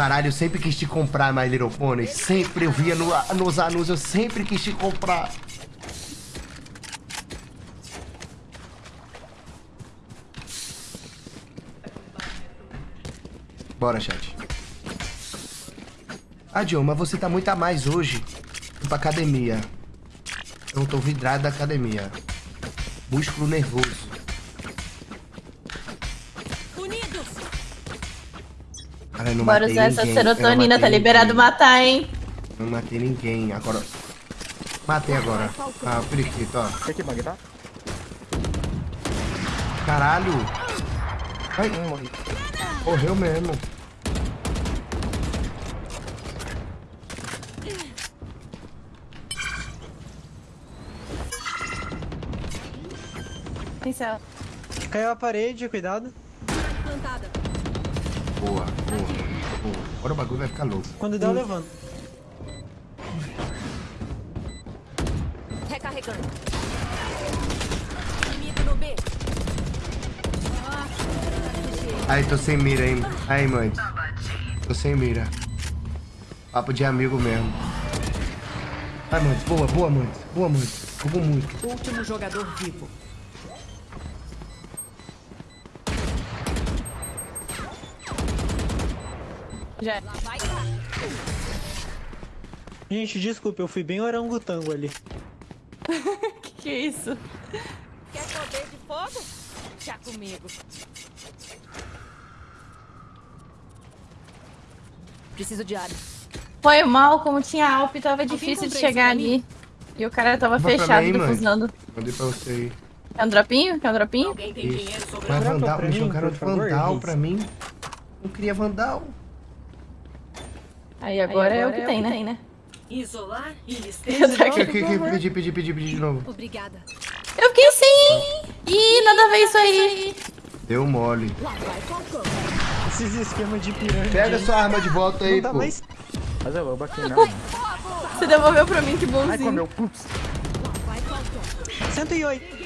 Caralho, eu sempre quis te comprar, My Little Pony. Sempre eu via no, nos anúncios, eu sempre quis te comprar. Bora, chat. Ah, John, mas você tá muito a mais hoje. Fui pra academia. Eu tô vidrado da academia. Músculo nervoso. Cara, não Bora matei usar essa ninguém, serotonina, tá liberado ninguém. matar, hein? Não matei ninguém. Agora. Matei agora. Ah, periquito, ó. Tem que? Caralho. Ai, Hum, morri. morreu mesmo. Pincel. Caiu a parede, cuidado. Plantada. Boa, boa, boa. Agora o bagulho vai ficar louco. Quando der, eu levanto. Recarregando. Inimigo no B. Ai, tô sem mira, hein? Ai, mãe. Tô sem mira. Papo de amigo mesmo. Ai, mãe. Boa, boa, mãe. Boa, mãe. Jogou muito. Último jogador vivo. Já. Lá. Gente, desculpa, eu fui bem orangotango ali. Que que é isso? Quer poder de fogo? Já comigo. Preciso de área. Foi mal, como tinha Alp, tava difícil de chegar ali. E o cara tava fechado, mim, defusando. Mandei pra você aí. Quer um dropinho? Quer um dropinho? Alguém tem dinheiro Isso. sobrando? Mas Dropa Vandal, me jogaram favor, Vandal pra mim. Não queria Vandal. Aí agora, é o que tem, né? Isolar e Eu esteja. Que, que, que, pedi, pedi, pedi, pedi de novo. Obrigada. Eu fiquei sem! Ih, nada a ver isso aí. Deu mole. Esses esquemas de pirâmide. Pega sua arma de volta aí, pô. mais. Mas eu vou bater não. Você devolveu pra mim, que Ai, bonzinho. comeu. Putz. Lá vai Falcão. 108.